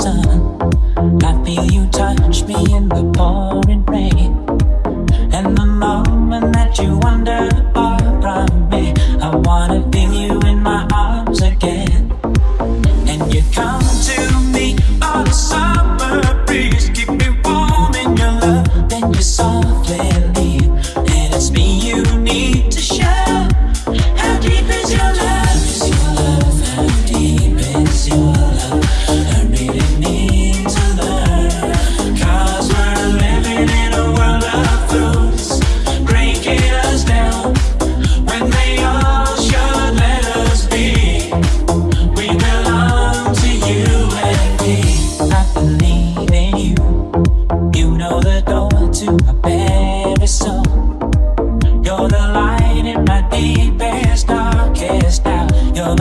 sun. I feel you touch me in the pouring rain. And the moment that you wonder.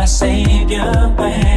savior when